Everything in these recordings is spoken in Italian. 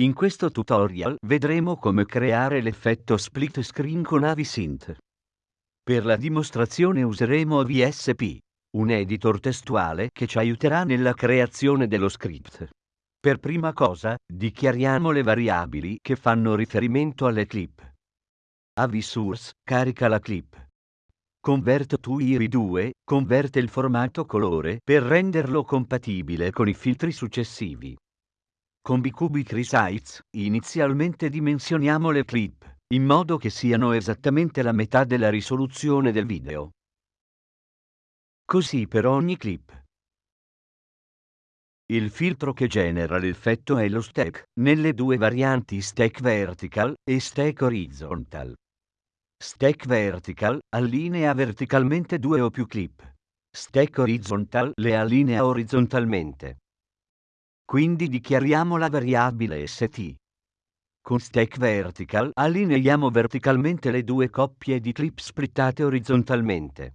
In questo tutorial vedremo come creare l'effetto split screen con Avisynth. Per la dimostrazione useremo VSP, un editor testuale che ci aiuterà nella creazione dello script. Per prima cosa, dichiariamo le variabili che fanno riferimento alle clip. AviSource carica la clip. Convert to IRI2 converte il formato colore per renderlo compatibile con i filtri successivi. Con Bcubic Resize, inizialmente dimensioniamo le clip, in modo che siano esattamente la metà della risoluzione del video. Così per ogni clip. Il filtro che genera l'effetto è lo stack, nelle due varianti stack vertical e stack horizontal. Stack vertical allinea verticalmente due o più clip. Stack horizontal le allinea orizzontalmente. Quindi dichiariamo la variabile st. Con stack vertical allineiamo verticalmente le due coppie di clip splittate orizzontalmente.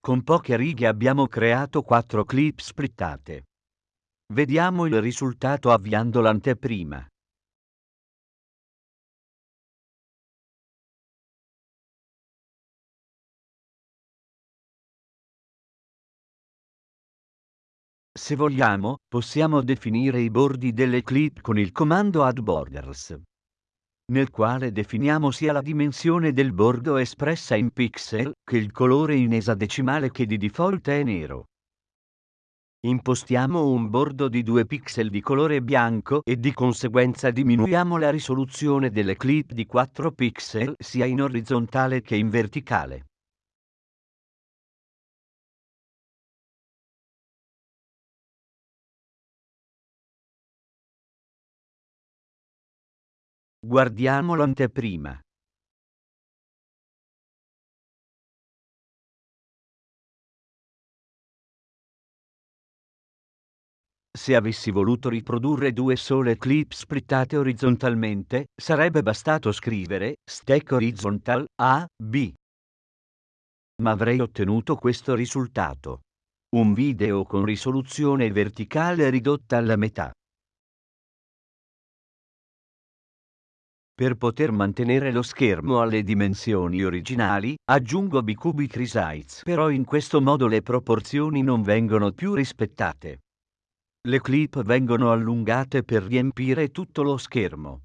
Con poche righe abbiamo creato quattro clip splittate. Vediamo il risultato avviando l'anteprima. Se vogliamo, possiamo definire i bordi delle clip con il comando addBorders, nel quale definiamo sia la dimensione del bordo espressa in pixel che il colore in esadecimale che di default è nero. Impostiamo un bordo di 2 pixel di colore bianco e di conseguenza diminuiamo la risoluzione delle clip di 4 pixel sia in orizzontale che in verticale. Guardiamo l'anteprima. Se avessi voluto riprodurre due sole clip splittate orizzontalmente, sarebbe bastato scrivere stack horizontal A, B. Ma avrei ottenuto questo risultato. Un video con risoluzione verticale ridotta alla metà. Per poter mantenere lo schermo alle dimensioni originali, aggiungo Bicubic Resize. Però in questo modo le proporzioni non vengono più rispettate. Le clip vengono allungate per riempire tutto lo schermo.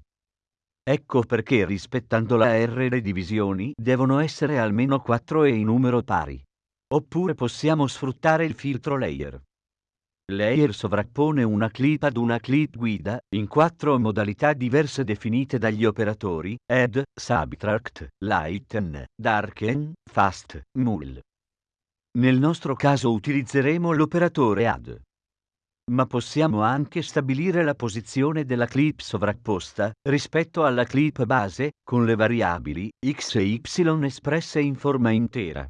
Ecco perché rispettando la R le divisioni devono essere almeno 4 e in numero pari. Oppure possiamo sfruttare il filtro layer. Layer sovrappone una clip ad una clip guida, in quattro modalità diverse definite dagli operatori, Add, Subtract, Lighten, Darken, Fast, Null. Nel nostro caso utilizzeremo l'operatore Add. Ma possiamo anche stabilire la posizione della clip sovrapposta rispetto alla clip base, con le variabili x e y espresse in forma intera.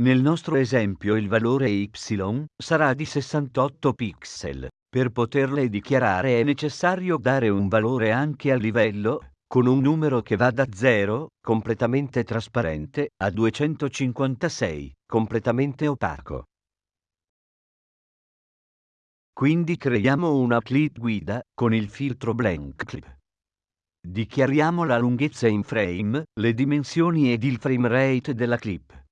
Nel nostro esempio il valore y sarà di 68 pixel. Per poterle dichiarare è necessario dare un valore anche a livello, con un numero che va da 0, completamente trasparente, a 256, completamente opaco. Quindi creiamo una clip guida con il filtro blank clip. Dichiariamo la lunghezza in frame, le dimensioni ed il frame rate della clip.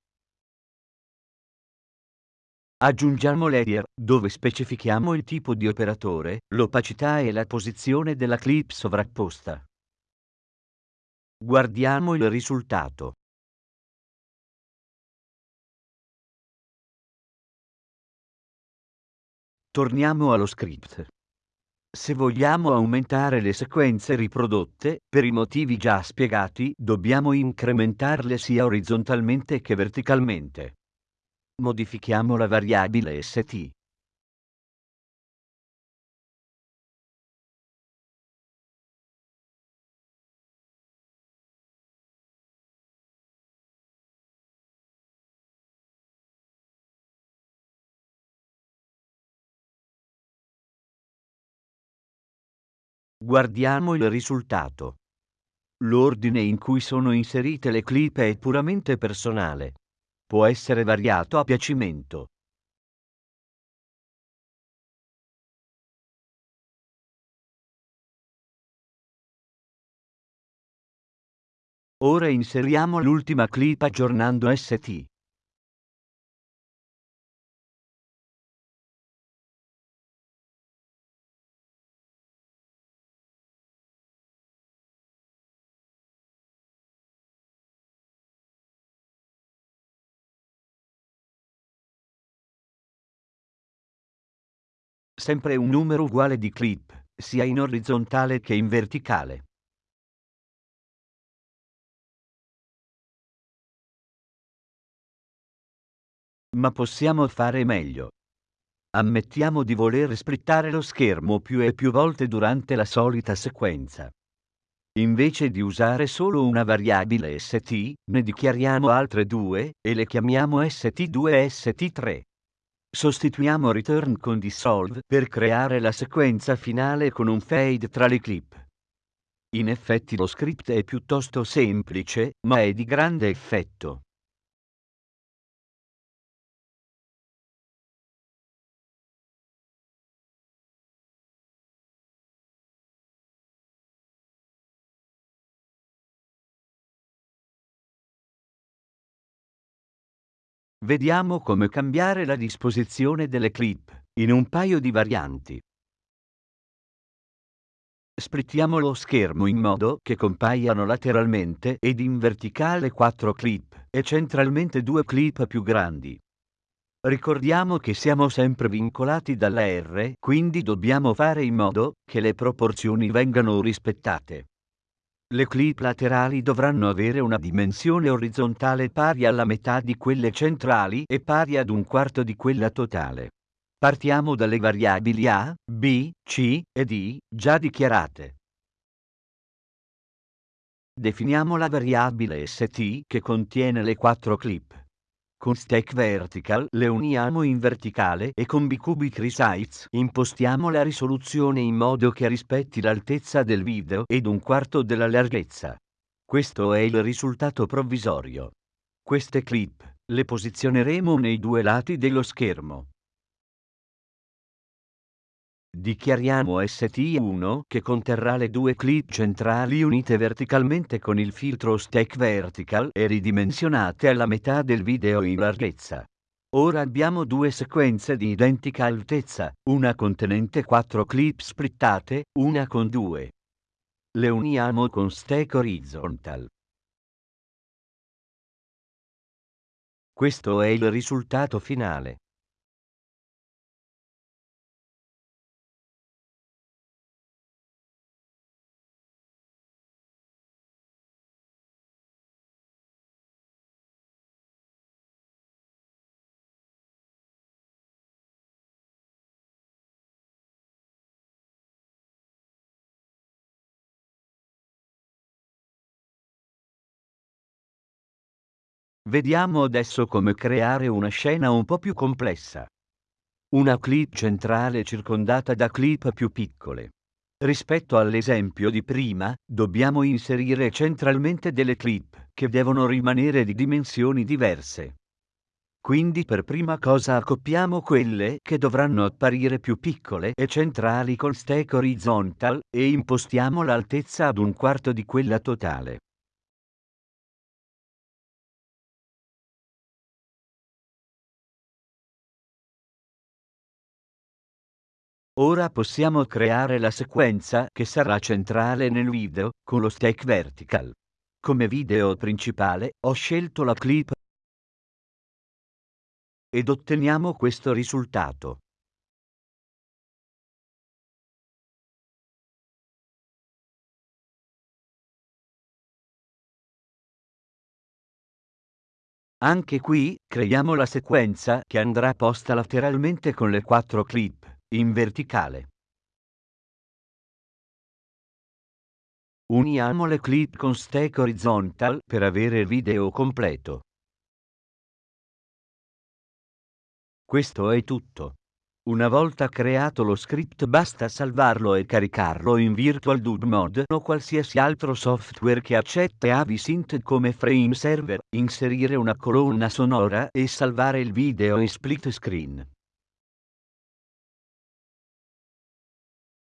Aggiungiamo layer, dove specifichiamo il tipo di operatore, l'opacità e la posizione della clip sovrapposta. Guardiamo il risultato. Torniamo allo script. Se vogliamo aumentare le sequenze riprodotte, per i motivi già spiegati, dobbiamo incrementarle sia orizzontalmente che verticalmente. Modifichiamo la variabile st. Guardiamo il risultato. L'ordine in cui sono inserite le clip è puramente personale può essere variato a piacimento. Ora inseriamo l'ultima clip aggiornando ST. sempre un numero uguale di clip, sia in orizzontale che in verticale. Ma possiamo fare meglio. Ammettiamo di voler splittare lo schermo più e più volte durante la solita sequenza. Invece di usare solo una variabile st, ne dichiariamo altre due e le chiamiamo st2 e st3. Sostituiamo return con dissolve per creare la sequenza finale con un fade tra le clip. In effetti lo script è piuttosto semplice, ma è di grande effetto. Vediamo come cambiare la disposizione delle clip, in un paio di varianti. Splittiamo lo schermo in modo che compaiano lateralmente ed in verticale quattro clip e centralmente due clip più grandi. Ricordiamo che siamo sempre vincolati dalla R, quindi dobbiamo fare in modo che le proporzioni vengano rispettate. Le clip laterali dovranno avere una dimensione orizzontale pari alla metà di quelle centrali e pari ad un quarto di quella totale. Partiamo dalle variabili A, B, C e D già dichiarate. Definiamo la variabile st che contiene le quattro clip. Con Stack Vertical le uniamo in verticale e con Bcubic Resize impostiamo la risoluzione in modo che rispetti l'altezza del video ed un quarto della larghezza. Questo è il risultato provvisorio. Queste clip le posizioneremo nei due lati dello schermo. Dichiariamo ST1 che conterrà le due clip centrali unite verticalmente con il filtro Stack Vertical e ridimensionate alla metà del video in larghezza. Ora abbiamo due sequenze di identica altezza, una contenente 4 clip splittate, una con due. Le uniamo con Stack Horizontal. Questo è il risultato finale. Vediamo adesso come creare una scena un po' più complessa. Una clip centrale circondata da clip più piccole. Rispetto all'esempio di prima, dobbiamo inserire centralmente delle clip che devono rimanere di dimensioni diverse. Quindi per prima cosa accoppiamo quelle che dovranno apparire più piccole e centrali con stack horizontal e impostiamo l'altezza ad un quarto di quella totale. Ora possiamo creare la sequenza che sarà centrale nel video, con lo stack vertical. Come video principale, ho scelto la clip ed otteniamo questo risultato. Anche qui, creiamo la sequenza che andrà posta lateralmente con le quattro clip in verticale. Uniamo le clip con stack horizontal per avere il video completo. Questo è tutto. Una volta creato lo script basta salvarlo e caricarlo in Virtual Dub Mod o qualsiasi altro software che accetta AviSynth come frame server, inserire una colonna sonora e salvare il video in split screen.